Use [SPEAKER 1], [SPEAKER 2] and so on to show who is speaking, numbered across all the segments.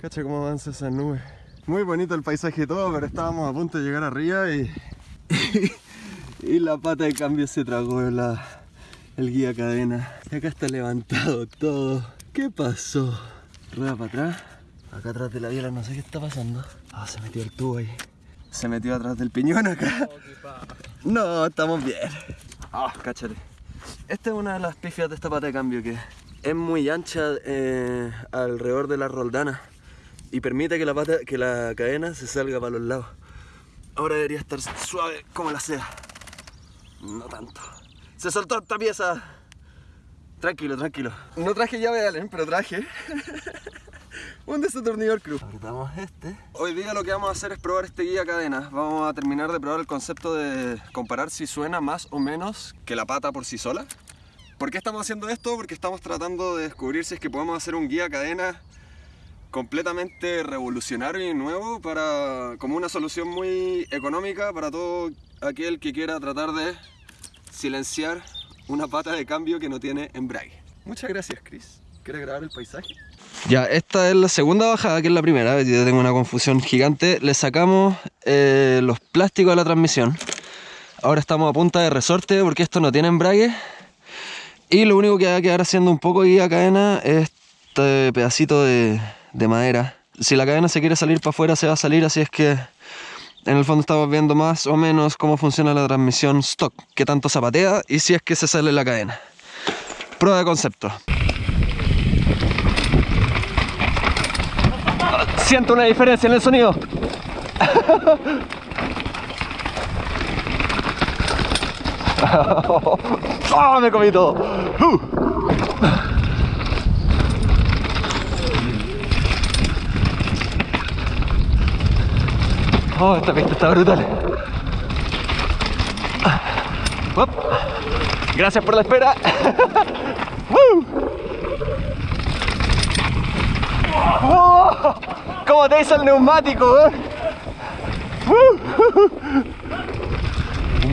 [SPEAKER 1] Cacha cómo avanza esa nube. Muy bonito el paisaje y todo, pero estábamos a punto de llegar arriba y... y la pata de cambio se tragó la, el guía cadena. Y acá está levantado todo. ¿Qué pasó? Rueda para atrás. Acá atrás de la biela no sé qué está pasando. Ah, se metió el tubo ahí. Se metió atrás del piñón acá. No, estamos bien. Ah, cáchate. Esta es una de las pifias de esta pata de cambio que es muy ancha eh, alrededor de la roldana y permite que la, pata, que la cadena se salga para los lados. Ahora debería estar suave como la sea. No tanto. Se soltó esta pieza. Tranquilo, tranquilo. No traje llave de Allen, pero traje un desatornillador cruz. Apretamos este. Hoy día lo que vamos a hacer es probar este guía cadena. Vamos a terminar de probar el concepto de comparar si suena más o menos que la pata por sí sola. ¿Por qué estamos haciendo esto? Porque estamos tratando de descubrir si es que podemos hacer un guía cadena completamente revolucionario y nuevo para como una solución muy económica para todo aquel que quiera tratar de silenciar una pata de cambio que no tiene embrague. Muchas gracias, Chris. ¿Quieres grabar el paisaje? Ya, esta es la segunda bajada, que es la primera. Ya tengo una confusión gigante. Le sacamos eh, los plásticos a la transmisión. Ahora estamos a punta de resorte porque esto no tiene embrague. Y lo único que va a quedar haciendo un poco guía cadena es este pedacito de, de madera. Si la cadena se quiere salir para afuera, se va a salir, así es que en el fondo estamos viendo más o menos cómo funciona la transmisión stock, qué tanto zapatea y si es que se sale la cadena. Prueba de concepto. Siento una diferencia en el sonido. ¡Oh, me comí todo! Uh. Oh, esta pista está brutal. Gracias por la espera. oh, ¿Cómo te hizo el neumático? Eh?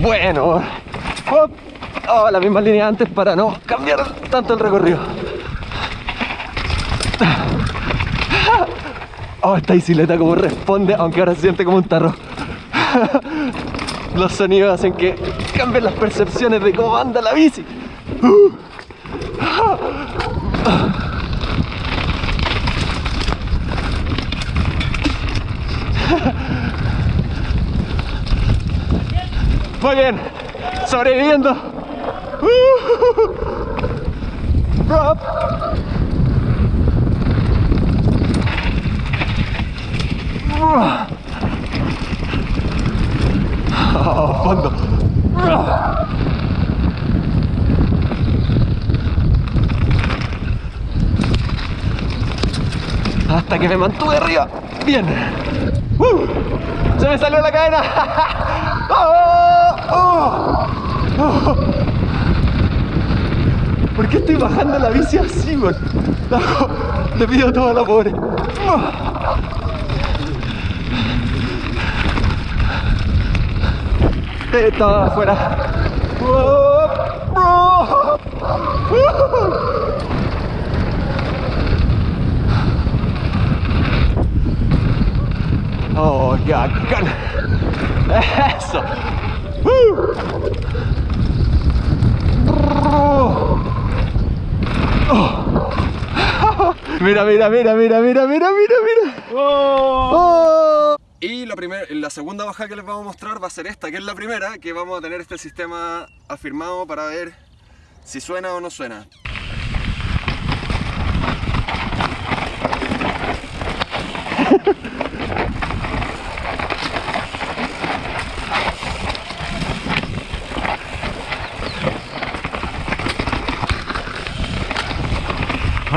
[SPEAKER 1] Bueno. Oh, la misma línea antes para no cambiar tanto el recorrido. Oh, esta bicicleta como responde, aunque ahora se siente como un tarro. Los sonidos hacen que cambien las percepciones de cómo anda la bici. Muy bien, sobreviviendo. Oh, fondo. Hasta que me mantuve arriba. Bien. Uh, se me salió la cadena. Oh, oh, ¿Por qué estoy bajando la bici así, güey? Le pido toda la pobre. Estaba afuera. Oh, ya, Eso. Mira, mira, mira, mira, mira, mira, mira, mira. Oh. Oh. Y la, primera, la segunda baja que les vamos a mostrar va a ser esta, que es la primera, que vamos a tener este sistema afirmado para ver si suena o no suena.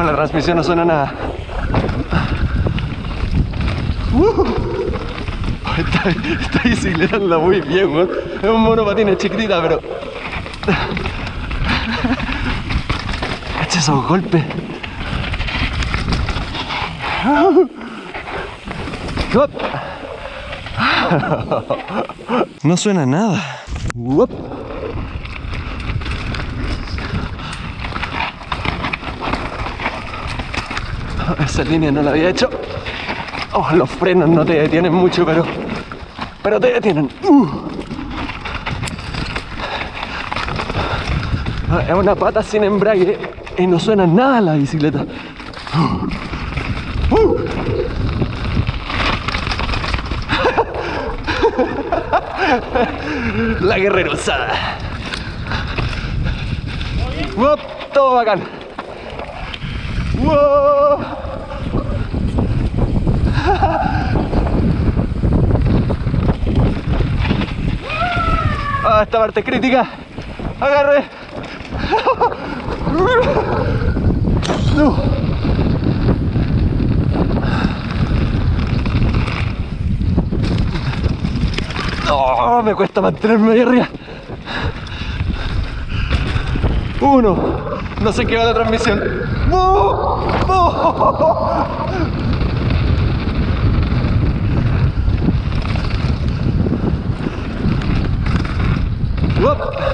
[SPEAKER 1] La transmisión no suena nada. Uh esta, muy bien. Es un monopatín, es chiquitita, pero... Echa esos golpes. No suena nada. Esa línea no la había hecho. Oh, los frenos no te detienen mucho, pero, pero te detienen. Es una pata sin embrague y no suena nada la bicicleta. Uh. Uh. La guerrera usada. Uop, todo bacán. Wow. Esta parte crítica. Agarre. No. Me cuesta mantenerme ahí arriba. Uno. No sé qué va la transmisión.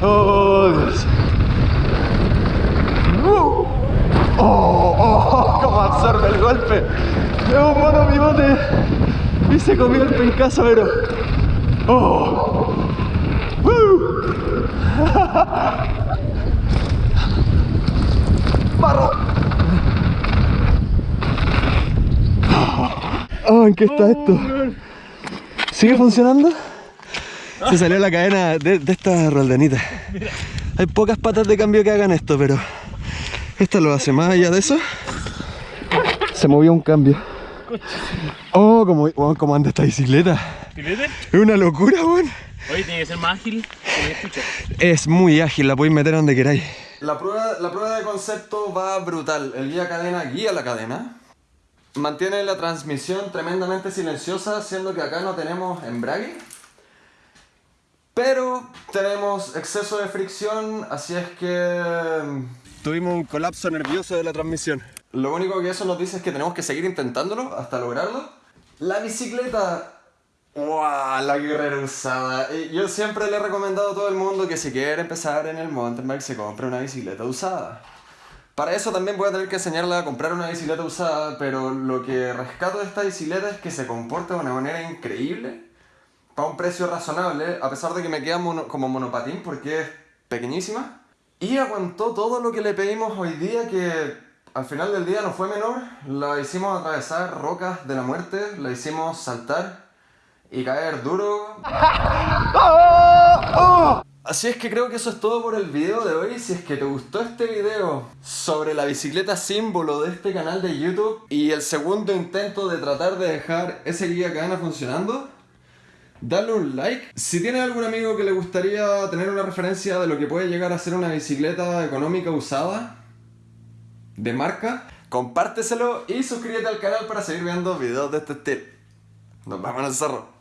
[SPEAKER 1] Oh, Dios. Oh, oh, cómo absorbe el golpe. Es un mono pivote y se comió el pencazo, pero. Oh. Barro. Oh, ¿en qué está esto? ¿Sigue funcionando? Se salió la cadena de, de esta roldanita. Hay pocas patas de cambio que hagan esto, pero esta lo hace más allá de eso. Se movió un cambio. Oh, como, anda esta bicicleta. Es una locura, weón.
[SPEAKER 2] Oye, tiene que ser más ágil.
[SPEAKER 1] Es muy ágil, la podéis meter donde queráis. La prueba, la prueba de concepto va brutal. El guía cadena guía la cadena. Mantiene la transmisión tremendamente silenciosa, siendo que acá no tenemos embrague. Pero tenemos exceso de fricción, así es que mm, tuvimos un colapso nervioso de la transmisión. Lo único que eso nos dice es que tenemos que seguir intentándolo hasta lograrlo. La bicicleta ¡Wow! La guerrera usada. Yo siempre le he recomendado a todo el mundo que si quiere empezar en el mountain bike se compre una bicicleta usada. Para eso también voy a tener que enseñarle a comprar una bicicleta usada, pero lo que rescato de esta bicicleta es que se comporta de una manera increíble, para un precio razonable, a pesar de que me queda como monopatín porque es pequeñísima. Y aguantó todo lo que le pedimos hoy día, que al final del día no fue menor. La hicimos atravesar rocas de la muerte, la hicimos saltar y caer duro. Así es que creo que eso es todo por el video de hoy. Si es que te gustó este video sobre la bicicleta símbolo de este canal de YouTube y el segundo intento de tratar de dejar ese guía cadena funcionando, dale un like. Si tienes algún amigo que le gustaría tener una referencia de lo que puede llegar a ser una bicicleta económica usada, de marca, compárteselo y suscríbete al canal para seguir viendo videos de este estilo. Nos vemos en el cerro.